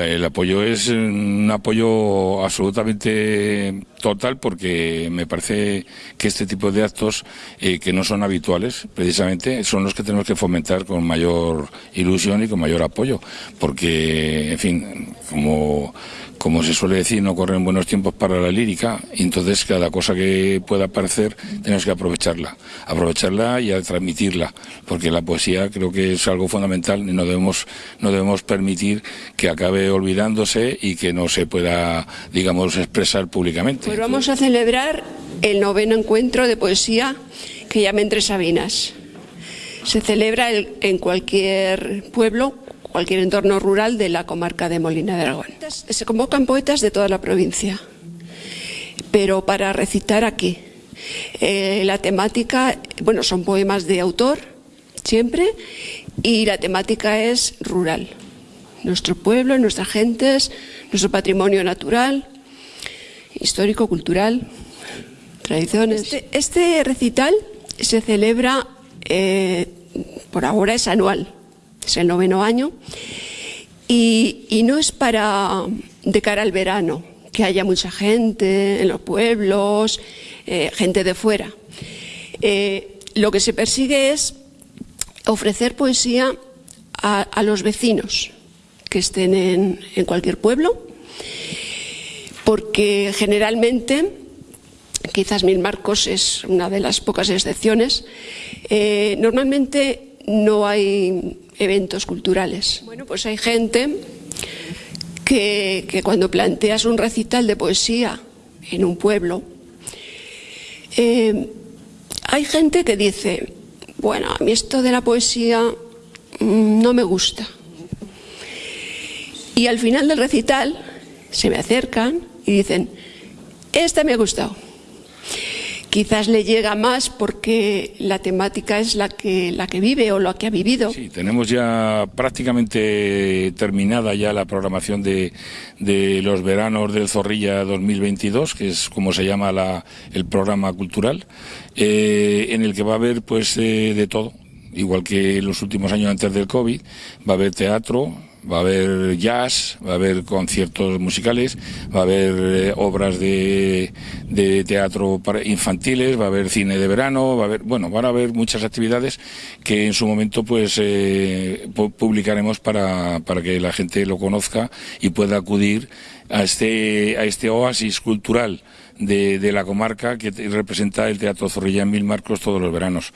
El apoyo es un apoyo absolutamente total porque me parece que este tipo de actos eh, que no son habituales precisamente son los que tenemos que fomentar con mayor ilusión y con mayor apoyo. Porque en fin como como se suele decir, no corren buenos tiempos para la lírica, y entonces cada cosa que pueda aparecer tenemos que aprovecharla, aprovecharla y transmitirla, porque la poesía creo que es algo fundamental y no debemos, no debemos permitir que acabe olvidándose y que no se pueda, digamos, expresar públicamente. Pues vamos a celebrar el noveno encuentro de poesía que llama Entre Sabinas. Se celebra en cualquier pueblo cualquier entorno rural de la comarca de Molina de Aragón. Se convocan poetas de toda la provincia, pero para recitar aquí. Eh, la temática, bueno, son poemas de autor, siempre, y la temática es rural. Nuestro pueblo, nuestras gentes, nuestro patrimonio natural, histórico, cultural, tradiciones. Este, este recital se celebra, eh, por ahora es anual, es el noveno año, y, no es para de cara al verano, que haya mucha gente en los pueblos, eh, gente de fuera. Eh, lo que se persigue es ofrecer poesía a, los vecinos que estén en, cualquier pueblo, porque generalmente, quizás Mil Marcos es una de las pocas excepciones, eh, normalmente no hay eventos culturales. Bueno, pues hay gente que, cuando planteas un recital de poesía en un pueblo, eh, hay gente que dice, bueno, a mí esto de la poesía mm, no me gusta. Y al final del recital se me acercan y dicen, esta me ha gustado quizás le llega más porque la temática es la que, la que vive o la que ha vivido. Sí, tenemos ya prácticamente terminada ya la programación de, de los veranos del Zorrilla 2022, que es como se llama la, el programa cultural, eh, en el que va a haber pues eh, de todo igual que los últimos años antes del COVID, va a haber teatro, va a haber jazz, va a haber conciertos musicales, va a haber eh, obras de, de, teatro para infantiles, va a haber cine de verano, va a haber, bueno, van a haber muchas actividades que en su momento pues eh, publicaremos para, para que la gente lo conozca y pueda acudir a este, a este oasis cultural de, de la comarca que representa el Teatro Zorrilla en Mil Marcos todos los veranos.